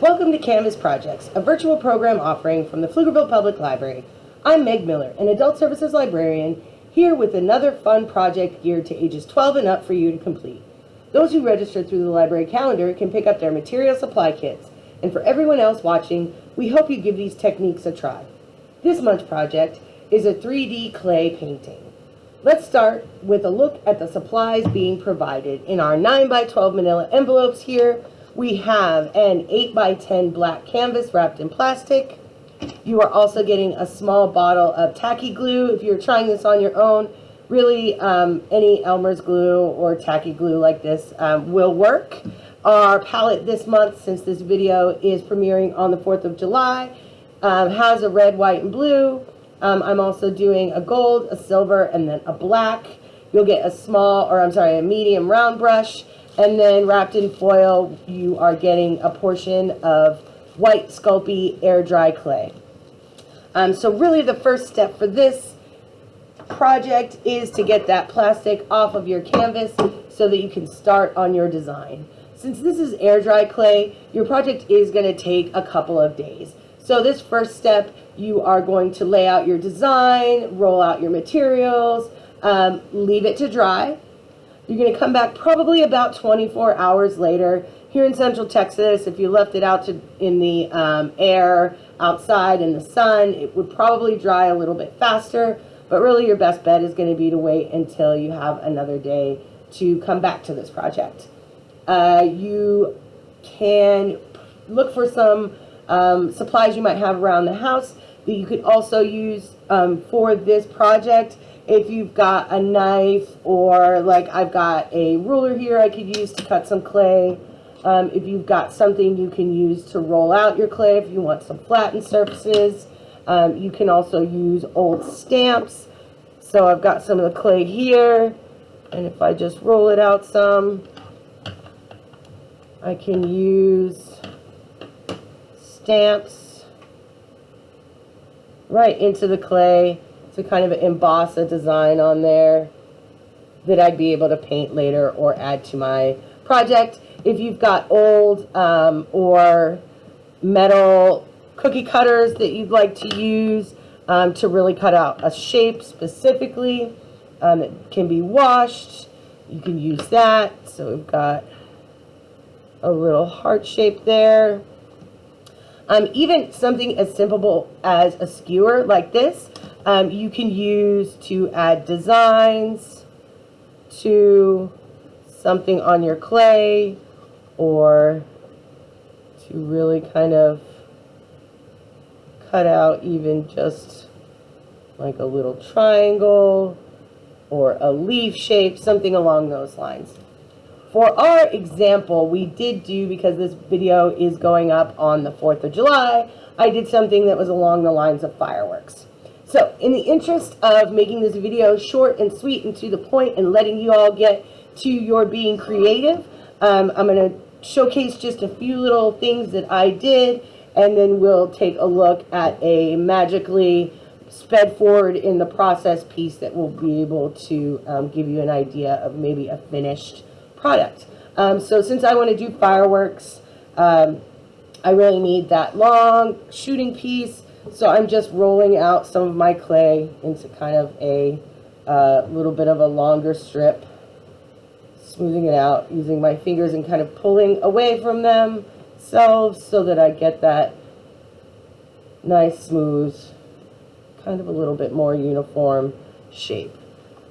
Welcome to Canvas Projects, a virtual program offering from the Pflugerville Public Library. I'm Meg Miller, an Adult Services Librarian, here with another fun project geared to ages 12 and up for you to complete. Those who register through the library calendar can pick up their material supply kits, and for everyone else watching, we hope you give these techniques a try. This month's project is a 3D clay painting. Let's start with a look at the supplies being provided. In our 9 by 12 manila envelopes here, we have an 8 by 10 black canvas wrapped in plastic. You are also getting a small bottle of tacky glue if you're trying this on your own. Really, um, any Elmer's glue or tacky glue like this um, will work. Our palette this month, since this video is premiering on the 4th of July, um, has a red, white, and blue. Um, I'm also doing a gold, a silver, and then a black. You'll get a small, or I'm sorry, a medium round brush. And then wrapped in foil, you are getting a portion of white Sculpey air dry clay. Um, so really the first step for this project is to get that plastic off of your canvas so that you can start on your design. Since this is air dry clay, your project is going to take a couple of days. So this first step, you are going to lay out your design, roll out your materials, um, leave it to dry. You're going to come back probably about 24 hours later. Here in Central Texas, if you left it out to, in the um, air outside in the sun, it would probably dry a little bit faster. But really your best bet is going to be to wait until you have another day to come back to this project. Uh, you can look for some um, supplies you might have around the house that you could also use um, for this project if you've got a knife or like I've got a ruler here I could use to cut some clay. Um, if you've got something you can use to roll out your clay if you want some flattened surfaces. Um, you can also use old stamps. So I've got some of the clay here and if I just roll it out some I can use stamps right into the clay to kind of emboss a design on there that I'd be able to paint later or add to my project. If you've got old um, or metal cookie cutters that you'd like to use um, to really cut out a shape specifically um, it can be washed, you can use that. So we've got a little heart shape there. Um, even something as simple as a skewer like this um, you can use to add designs to something on your clay or to really kind of cut out even just like a little triangle or a leaf shape, something along those lines. For our example, we did do, because this video is going up on the 4th of July, I did something that was along the lines of fireworks. So in the interest of making this video short and sweet and to the point and letting you all get to your being creative, um, I'm going to showcase just a few little things that I did and then we'll take a look at a magically sped forward in the process piece that will be able to um, give you an idea of maybe a finished product. Um, so since I want to do fireworks, um, I really need that long shooting piece so I'm just rolling out some of my clay into kind of a uh, little bit of a longer strip, smoothing it out, using my fingers and kind of pulling away from them so, so that I get that nice, smooth, kind of a little bit more uniform shape.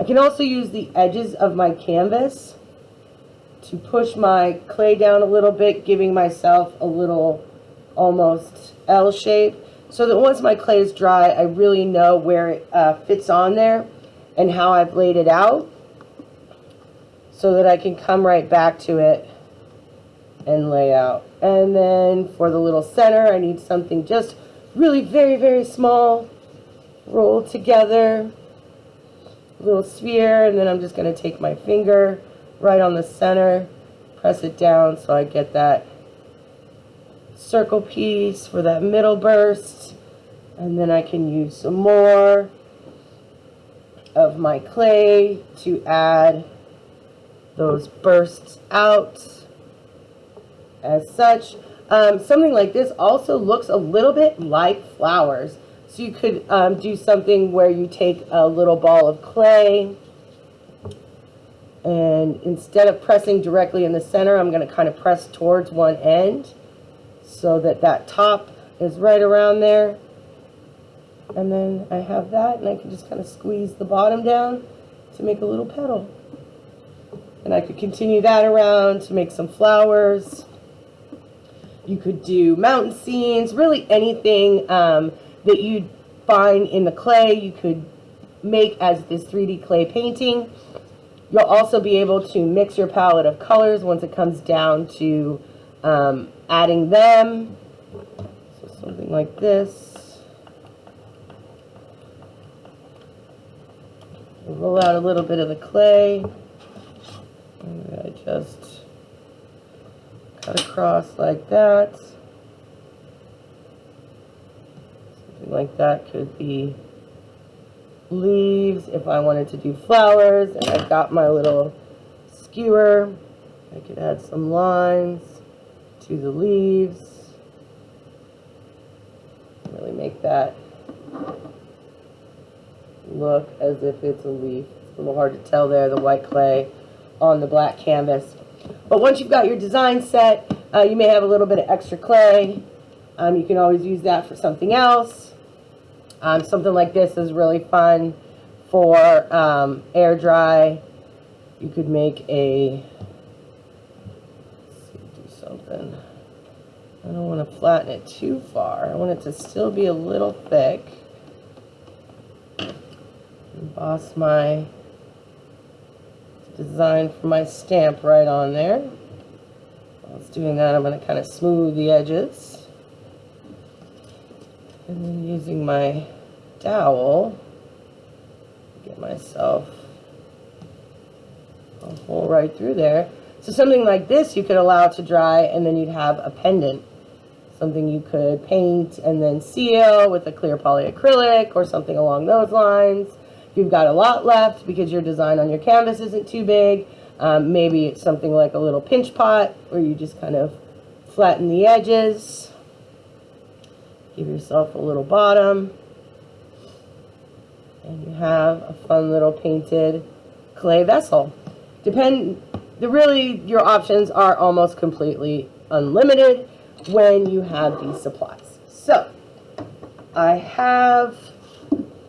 I can also use the edges of my canvas to push my clay down a little bit, giving myself a little almost L shape so that once my clay is dry, I really know where it uh, fits on there and how I've laid it out so that I can come right back to it and lay out. And then for the little center, I need something just really very, very small, roll together, little sphere, and then I'm just going to take my finger right on the center, press it down so I get that circle piece for that middle burst. And then I can use some more of my clay to add those bursts out as such. Um, something like this also looks a little bit like flowers. So you could um, do something where you take a little ball of clay and instead of pressing directly in the center, I'm going to kind of press towards one end so that that top is right around there. And then I have that and I can just kind of squeeze the bottom down to make a little petal. And I could continue that around to make some flowers. You could do mountain scenes, really anything um, that you find in the clay, you could make as this 3D clay painting. You'll also be able to mix your palette of colors once it comes down to um, adding them. So something like this. Roll out a little bit of the clay. And I just cut across like that. Something like that could be leaves if I wanted to do flowers. And I've got my little skewer. I could add some lines to the leaves. Really make that look as if it's a leaf. It's a little hard to tell there, the white clay on the black canvas. But once you've got your design set, uh, you may have a little bit of extra clay. Um, you can always use that for something else. Um, something like this is really fun for um, air dry. You could make a, something. I don't want to flatten it too far. I want it to still be a little thick. Emboss my design for my stamp right on there. While it's doing that, I'm going to kind of smooth the edges. And then using my dowel, get myself a hole right through there. So something like this you could allow to dry and then you'd have a pendant. Something you could paint and then seal with a clear polyacrylic or something along those lines. You've got a lot left because your design on your canvas isn't too big, um, maybe it's something like a little pinch pot where you just kind of flatten the edges. Give yourself a little bottom. And you have a fun little painted clay vessel. Depend, the really, your options are almost completely unlimited when you have these supplies. So, I have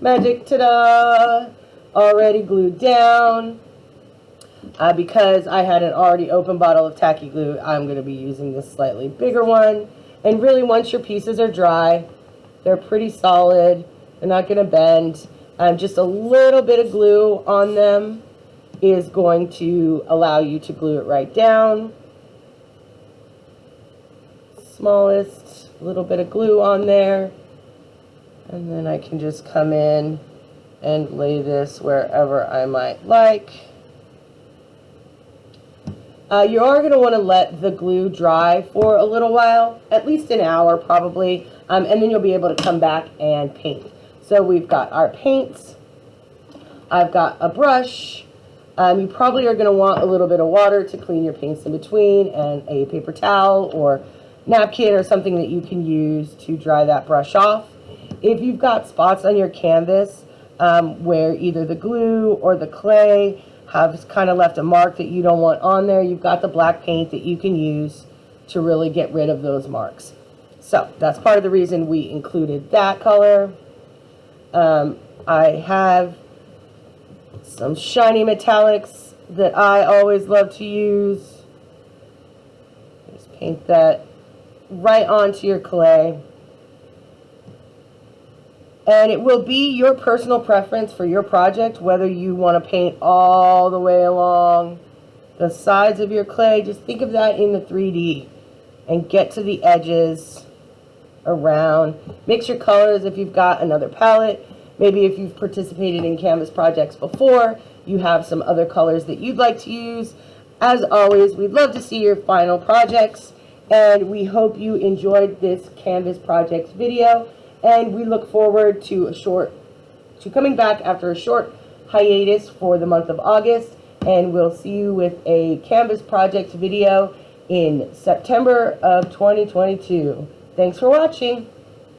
magic, ta-da, already glued down. Uh, because I had an already open bottle of tacky glue, I'm going to be using this slightly bigger one. And really, once your pieces are dry, they're pretty solid. They're not going to bend. Um, just a little bit of glue on them is going to allow you to glue it right down. Smallest little bit of glue on there. And then I can just come in and lay this wherever I might like. Uh, you are going to want to let the glue dry for a little while, at least an hour probably, um, and then you'll be able to come back and paint. So we've got our paints. I've got a brush. Um, you probably are going to want a little bit of water to clean your paints in between and a paper towel or napkin or something that you can use to dry that brush off. If you've got spots on your canvas um, where either the glue or the clay have kind of left a mark that you don't want on there, you've got the black paint that you can use to really get rid of those marks. So that's part of the reason we included that color. Um, I have some shiny metallics that I always love to use. Just paint that right onto your clay. And it will be your personal preference for your project, whether you want to paint all the way along the sides of your clay. Just think of that in the 3D and get to the edges around. Mix your colors if you've got another palette. Maybe if you've participated in Canvas projects before, you have some other colors that you'd like to use. As always, we'd love to see your final projects, and we hope you enjoyed this Canvas projects video and we look forward to a short to coming back after a short hiatus for the month of August and we'll see you with a canvas projects video in September of 2022. Thanks for watching.